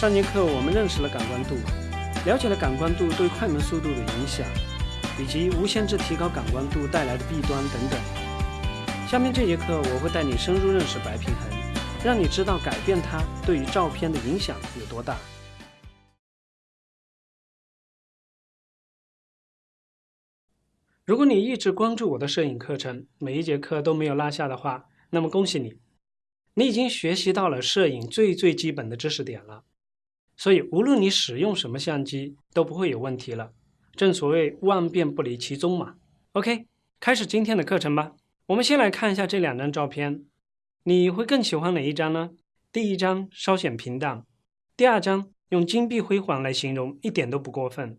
上节课我们认识了感光度，了解了感光度对快门速度的影响，以及无限制提高感光度带来的弊端等等。下面这节课我会带你深入认识白平衡，让你知道改变它对于照片的影响有多大。如果你一直关注我的摄影课程，每一节课都没有落下的话，那么恭喜你，你已经学习到了摄影最最基本的知识点了。所以，无论你使用什么相机，都不会有问题了。正所谓万变不离其宗嘛。OK，开始今天的课程吧。我们先来看一下这两张照片，你会更喜欢哪一张呢？第一张稍显平淡，第二张用金碧辉煌来形容一点都不过分。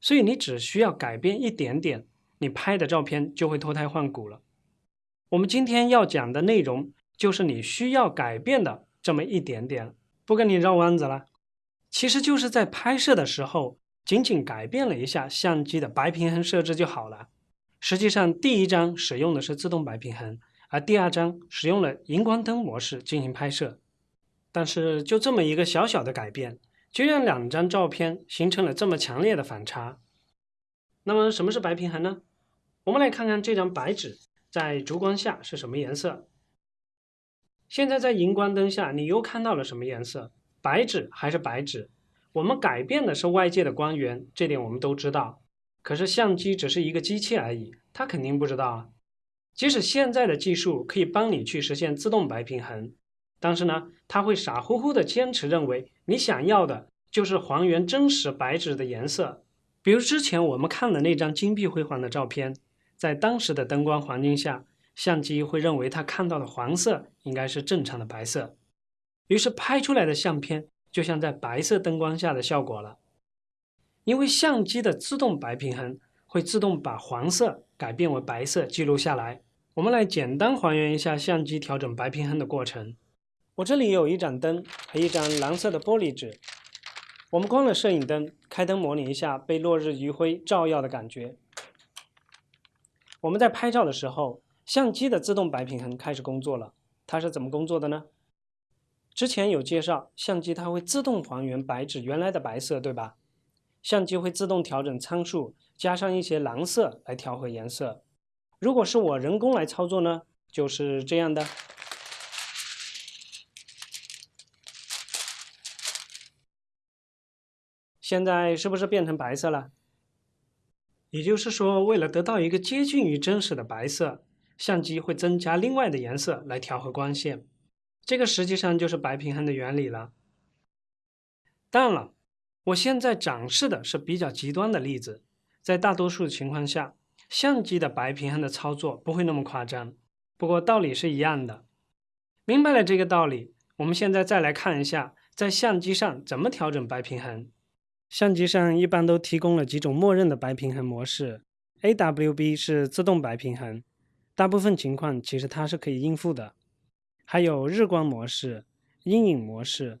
所以你只需要改变一点点，你拍的照片就会脱胎换骨了。我们今天要讲的内容就是你需要改变的这么一点点，不跟你绕弯子了。其实就是在拍摄的时候，仅仅改变了一下相机的白平衡设置就好了。实际上，第一张使用的是自动白平衡，而第二张使用了荧光灯模式进行拍摄。但是，就这么一个小小的改变，就让两张照片形成了这么强烈的反差。那么，什么是白平衡呢？我们来看看这张白纸在烛光下是什么颜色。现在在荧光灯下，你又看到了什么颜色？白纸还是白纸，我们改变的是外界的光源，这点我们都知道。可是相机只是一个机器而已，它肯定不知道啊。即使现在的技术可以帮你去实现自动白平衡，但是呢，它会傻乎乎的坚持认为你想要的就是还原真实白纸的颜色。比如之前我们看的那张金碧辉煌的照片，在当时的灯光环境下，相机会认为它看到的黄色应该是正常的白色。于是拍出来的相片就像在白色灯光下的效果了，因为相机的自动白平衡会自动把黄色改变为白色记录下来。我们来简单还原一下相机调整白平衡的过程。我这里有一盏灯和一张蓝色的玻璃纸，我们关了摄影灯，开灯模拟一下被落日余晖照耀的感觉。我们在拍照的时候，相机的自动白平衡开始工作了。它是怎么工作的呢？之前有介绍，相机它会自动还原白纸原来的白色，对吧？相机会自动调整参数，加上一些蓝色来调和颜色。如果是我人工来操作呢，就是这样的。现在是不是变成白色了？也就是说，为了得到一个接近于真实的白色，相机会增加另外的颜色来调和光线。这个实际上就是白平衡的原理了。当然了，我现在展示的是比较极端的例子，在大多数情况下，相机的白平衡的操作不会那么夸张。不过道理是一样的。明白了这个道理，我们现在再来看一下，在相机上怎么调整白平衡。相机上一般都提供了几种默认的白平衡模式，AWB 是自动白平衡，大部分情况其实它是可以应付的。还有日光模式、阴影模式、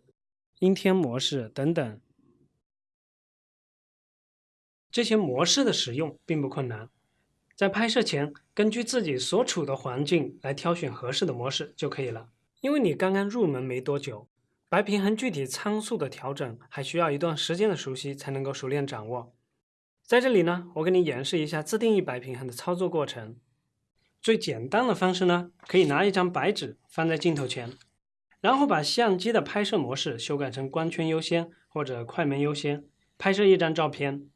阴天模式等等，这些模式的使用并不困难。在拍摄前，根据自己所处的环境来挑选合适的模式就可以了。因为你刚刚入门没多久，白平衡具体参数的调整还需要一段时间的熟悉才能够熟练掌握。在这里呢，我给你演示一下自定义白平衡的操作过程。最简单的方式呢，可以拿一张白纸放在镜头前，然后把相机的拍摄模式修改成光圈优先或者快门优先，拍摄一张照片。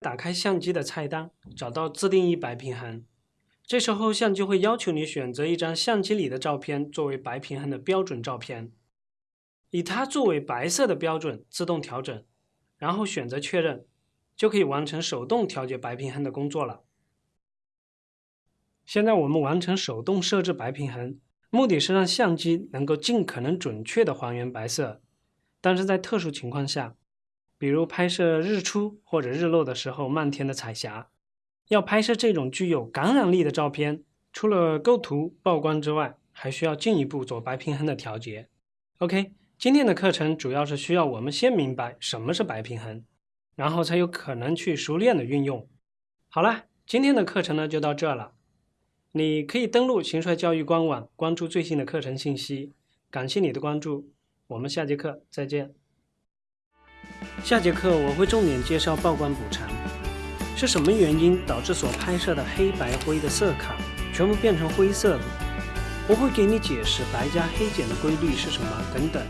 打开相机的菜单，找到自定义白平衡。这时候相机会要求你选择一张相机里的照片作为白平衡的标准照片，以它作为白色的标准自动调整，然后选择确认，就可以完成手动调节白平衡的工作了。现在我们完成手动设置白平衡，目的是让相机能够尽可能准确的还原白色。但是在特殊情况下，比如拍摄日出或者日落的时候，漫天的彩霞，要拍摄这种具有感染力的照片，除了构图曝光之外，还需要进一步做白平衡的调节。OK，今天的课程主要是需要我们先明白什么是白平衡，然后才有可能去熟练的运用。好了，今天的课程呢就到这了。你可以登录秦帅教育官网，关注最新的课程信息。感谢你的关注，我们下节课再见。下节课我会重点介绍曝光补偿，是什么原因导致所拍摄的黑白灰的色卡全部变成灰色的？我会给你解释白加黑减的规律是什么等等。